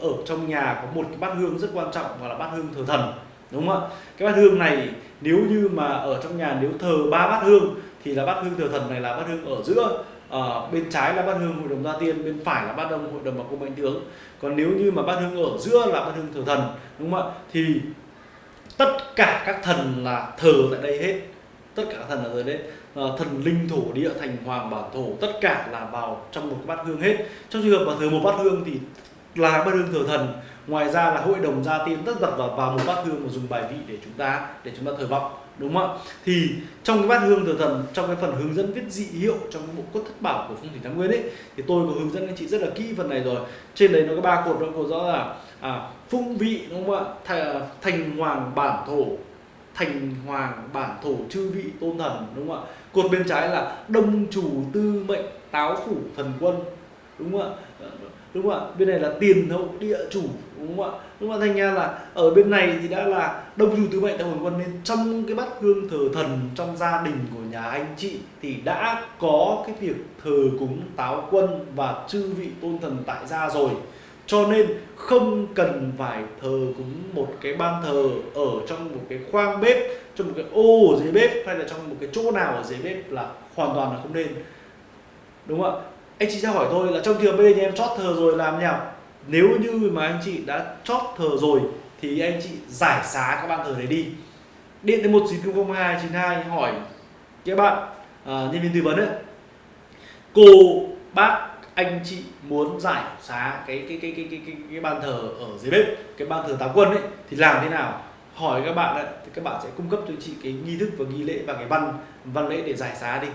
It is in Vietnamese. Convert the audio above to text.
ở trong nhà có một cái bát hương rất quan trọng và là bát hương thờ thần đúng không ạ cái bát hương này nếu như mà ở trong nhà nếu thờ ba bát hương thì là bát hương thờ thần này là bát hương ở giữa à, bên trái là bát hương hội đồng gia tiên bên phải là bát hương hội đồng bà cô mạnh tướng còn nếu như mà bát hương ở giữa là bát hương thờ thần đúng không ạ thì tất cả các thần là thờ tại đây hết tất cả thần là thờ đấy à, thần linh thổ địa thành hoàng bản thổ tất cả là vào trong một cái bát hương hết trong trường hợp mà thờ một bát hương thì là bát hương thờ thần. Ngoài ra là hội đồng gia tiên tất đặt vào vào một bát hương và dùng bài vị để chúng ta để chúng ta thờ vọng đúng không ạ? Thì trong cái bát hương thờ thần trong cái phần hướng dẫn viết dị hiệu trong cái bộ cốt thất bảo của phong thủy thái nguyên ấy thì tôi có hướng dẫn anh chị rất là kỹ phần này rồi. Trên đấy nó có ba cột nó có rõ là à, phung vị đúng không ạ? Thành, thành hoàng bản thổ thành hoàng bản thổ chư vị tôn thần đúng không ạ? Cột bên trái là đông chủ tư mệnh táo phủ thần quân đúng không ạ? Đúng không ạ? Bên này là tiền hậu, địa chủ, đúng không ạ? Đúng không ạ thành ra là ở bên này thì đã là đông chủ tứ mệnh táo phủ quân nên trong cái bát hương thờ thần trong gia đình của nhà anh chị thì đã có cái việc thờ cúng, táo quân và chư vị tôn thần tại gia rồi. Cho nên không cần phải thờ cúng một cái ban thờ ở trong một cái khoang bếp, trong một cái ô ở dưới bếp, hay là trong một cái chỗ nào ở dưới bếp là hoàn toàn là không nên. Đúng không ạ? Anh chị sẽ hỏi tôi là trong trường bây giờ em chót thờ rồi làm nhỉ nếu như mà anh chị đã chót thờ rồi thì anh chị giải xá các ban thờ đấy đi. Điện đến một chín không hai chín hai hỏi các bạn à, nhân viên tư vấn ấy cô bác anh chị muốn giải xá cái cái cái cái cái cái, cái ban thờ ở dưới bếp cái ban thờ táo quân ấy thì làm thế nào? Hỏi các bạn ấy, thì các bạn sẽ cung cấp cho chị cái nghi thức và nghi lễ và cái văn văn lễ để giải xá đi.